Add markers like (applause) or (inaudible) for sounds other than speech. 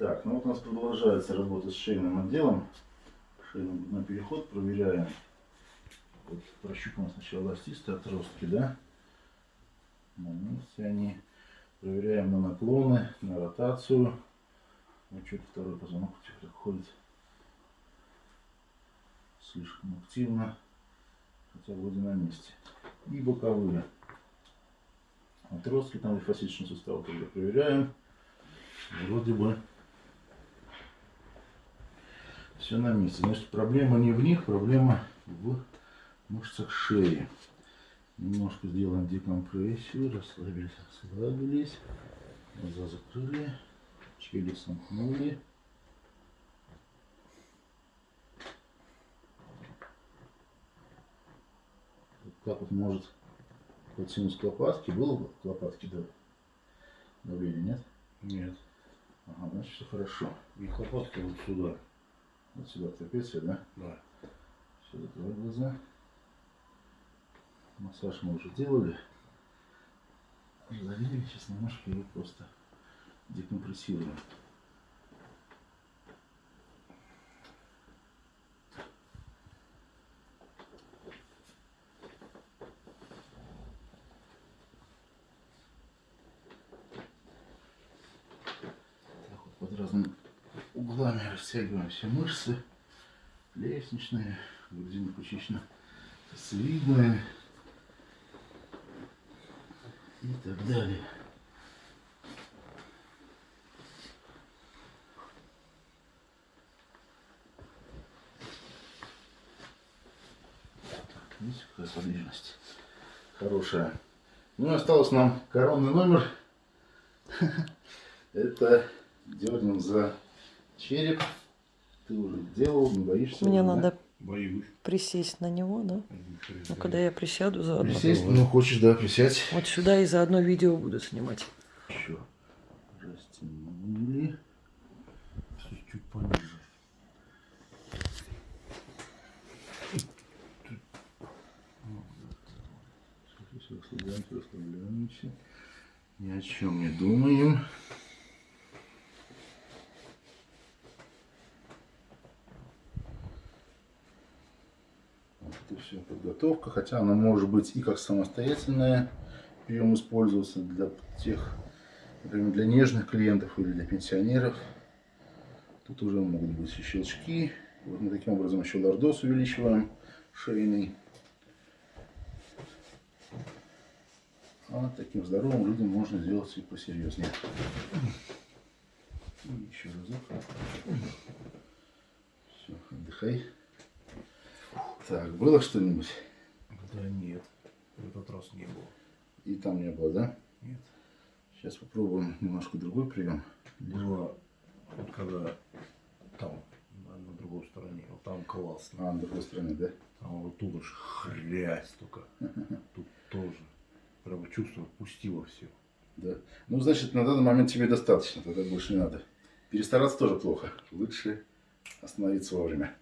Так, ну вот у нас продолжается работа с шейным отделом. Шейный на переход проверяем. Вот прощупываем сначала эластисты отростки, да? На месте они. Проверяем на наклоны, на ротацию. Вот что-то второй позвонок теперь ходит слишком активно, хотя вроде на месте. И боковые отростки, там лимфоситочный сустав тоже проверяем. Вроде бы все на месте. Значит, проблема не в них, проблема в мышцах шеи. Немножко сделаем декомпрессию, расслабились, расслабились. Глаза закрыли, челюсть сомкнули. Как вот может синус к лопатке, было бы к лопатке да, давление, нет? Нет. Ага, значит все хорошо. И лопатка вот сюда. Вот сюда трапеция, да? Да. Все, закрывай глаза. Массаж мы уже делали. Залили, сейчас немножко его просто декомпрессируем. Так вот под разными углами растягиваем все мышцы. Лестничные, грудино-ключично-сосцевидные и так далее. Видите, какая подвижность хорошая. Ну и осталось нам коронный номер. (laughs) Это дернем за череп. Ты уже делал, не боишься? Мне уже, да? надо Боюсь. присесть на него, да? Ну, когда я присяду заодно. Присесть, ну хочешь, да, присядь. Вот сюда и заодно видео буду снимать. Еще растянули. Чуть пониже. Расслабляемся, расслабляемся. Ни о чем не думаем. Это все подготовка, хотя она может быть и как самостоятельная прием использоваться для тех, например, для нежных клиентов или для пенсионеров. Тут уже могут быть и щелчки. Вот мы таким образом еще лордоз увеличиваем шейный. А таким здоровым людям можно сделать и посерьезнее. И еще разок. Все, отдыхай. Так, было что-нибудь? Да нет. В этот раз не было. И там не было, да? Нет. Сейчас попробуем немножко другой прием. Было вот когда там, на, другой стороне. Вот там классно. А, на другой стороне, да? Там вот тут уж хрясь только. (laughs) Тут тоже. Прямо чувство пустило все. Да. Ну, значит, на данный момент тебе достаточно, тогда больше не надо. Перестараться тоже плохо. Лучше остановиться вовремя.